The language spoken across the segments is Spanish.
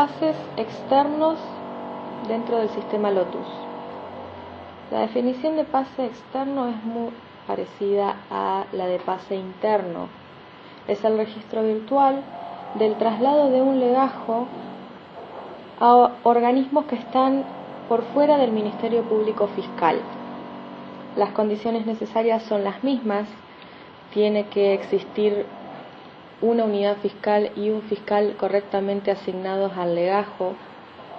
pases externos dentro del sistema Lotus. La definición de pase externo es muy parecida a la de pase interno. Es el registro virtual del traslado de un legajo a organismos que están por fuera del Ministerio Público Fiscal. Las condiciones necesarias son las mismas. Tiene que existir una unidad fiscal y un fiscal correctamente asignados al legajo.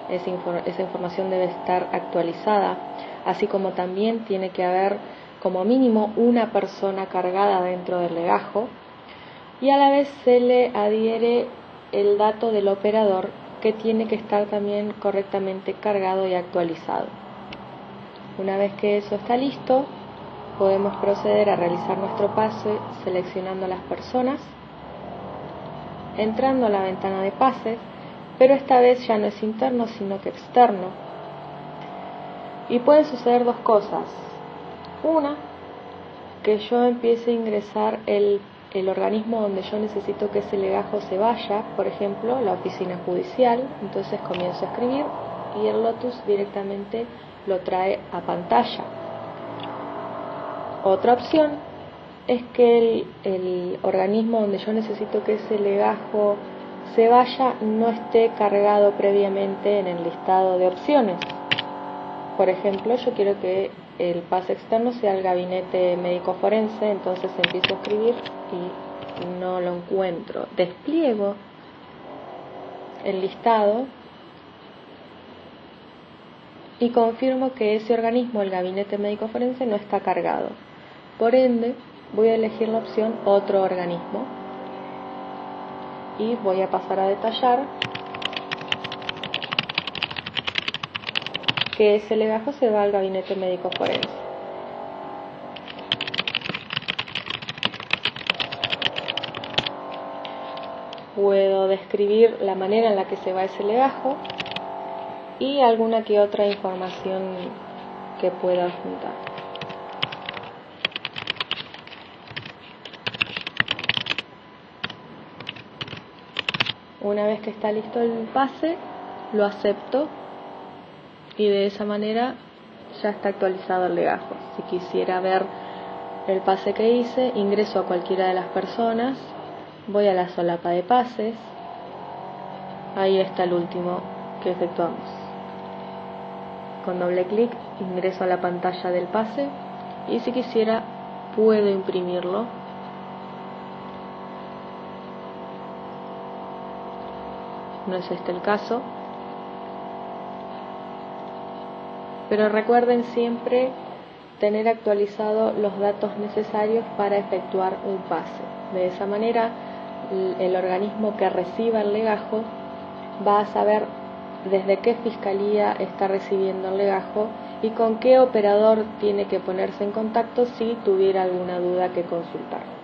Esa, información debe estar actualizada, así como también tiene que haber como mínimo una persona cargada dentro del legajo y a la vez se le adhiere el dato del operador que tiene que estar también correctamente cargado y actualizado. Una vez que eso está listo, podemos proceder a realizar nuestro pase seleccionando las personas, entrando a la ventana de pases, pero esta vez ya no es interno sino que externo. Y pueden suceder dos cosas. Una, que yo empiece a ingresar el el organismo donde yo necesito que ese legajo se vaya, por ejemplo, la oficina judicial, entonces comienzo a escribir y el Lotus directamente lo trae a pantalla. Otra opción es que el, el, organismo donde yo necesito que ese legajo se vaya no esté cargado previamente en el listado de opciones. Por ejemplo, yo quiero que el pase externo sea el gabinete médico forense, entonces empiezo a escribir y no lo encuentro. Despliego el listado y confirmo que ese organismo, el gabinete médico forense, no está cargado. Por ende, voy a elegir la opción otro organismo y voy a pasar a detallar que ese legajo se va al gabinete médico forense. Puedo describir la manera en la que se va ese legajo y alguna que otra información que pueda juntar. Una vez que está listo el pase, lo acepto y de esa manera ya está actualizado el legajo. Si quisiera ver el pase que hice, ingreso a cualquiera de las personas, voy a la solapa de pases, ahí está el último que efectuamos. Con doble clic ingreso a la pantalla del pase y si quisiera puedo imprimirlo. No es este el caso, pero recuerden siempre tener actualizados los datos necesarios para efectuar un pase. De esa manera, el organismo que reciba el legajo va a saber desde qué fiscalía está recibiendo el legajo y con qué operador tiene que ponerse en contacto si tuviera alguna duda que consultar.